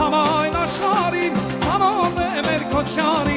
համայն աշխարհին ցանոթ է մեր քոչարին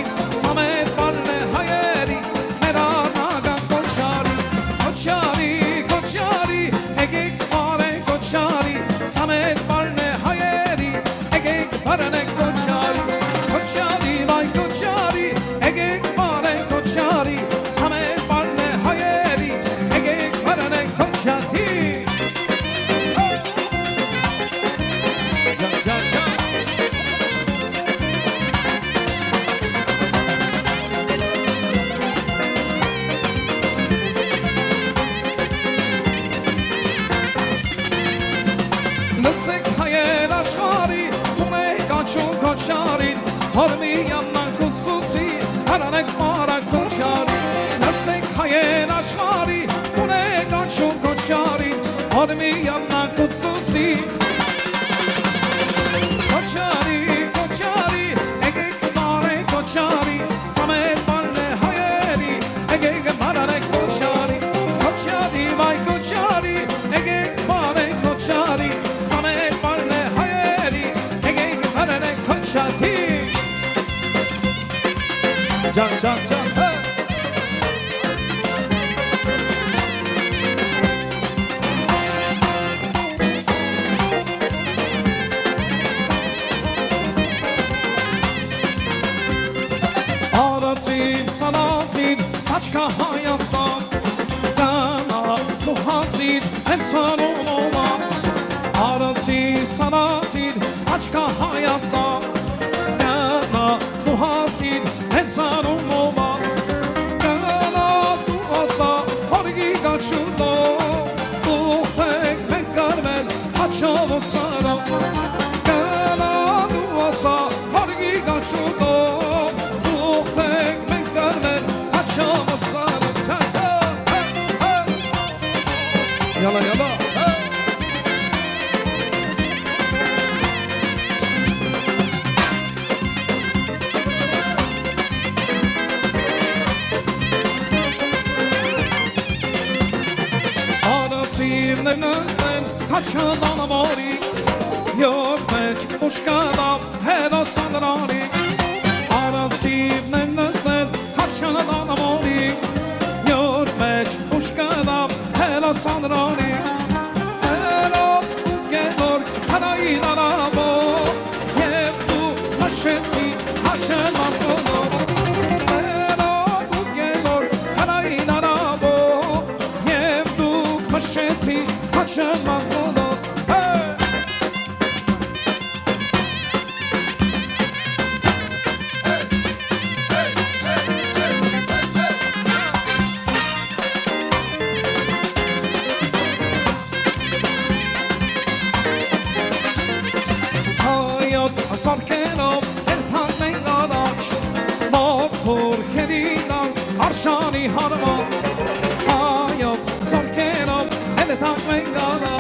Լսեք հայեր աշխարի ում է կանչում քոչարին Հորմի յաննան կուսուցի հրանեք մարակ քոչարի Լսեք հայեր աշխարի ում է կանչում քոչարին Հորմի յաննան կուսուցի Քոչարի, Արացին, սանացին, աչկա Հայաստան Կանա, դու հասին, հենց սանում ոմա Արացին, սանացին, աչկա Հայաստան Կանա, դու հասին, yala yala. Hey. Sinirlerinizden kaçan anamari Yok pek hoş kadam her asanın ari Ara sinirlerinizden հերոսանրանի Ձերով ու գետոր հանային արաբո Եվ դու հաշեցի հաչեն մամկոնով Ձերով ու գետոր հանային արաբո Եվ դու հաշեցի հաչեն մամկոնով հայոց ասարքերով երթան մենք առաջ Մոքոր քերինան արշանի հարված հայոց ասարքերով երթան մենք առաջ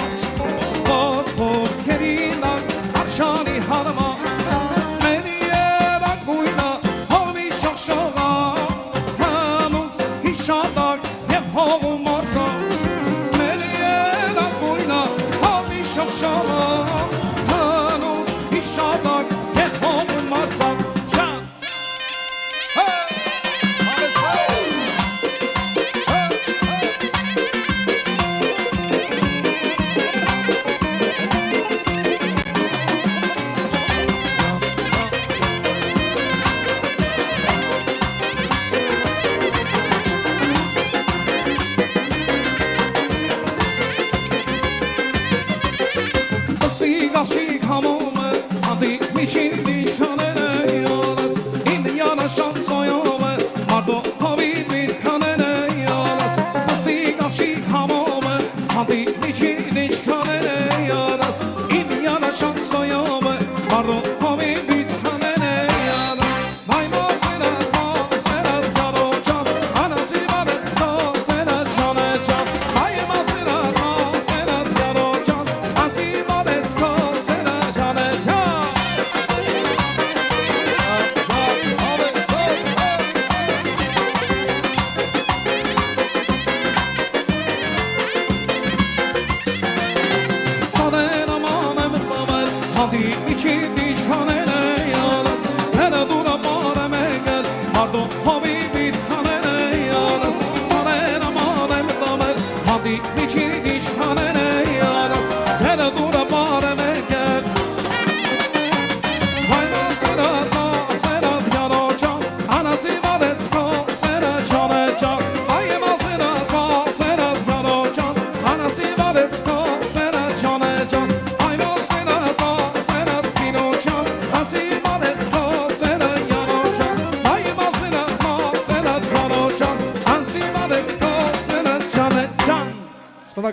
adi içi dişhanene yalas Hele dura mareme gel Pardon habibi hanene yalas Sarena marem damel Hadi içi dişhanene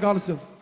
Hoşçakal kalsın.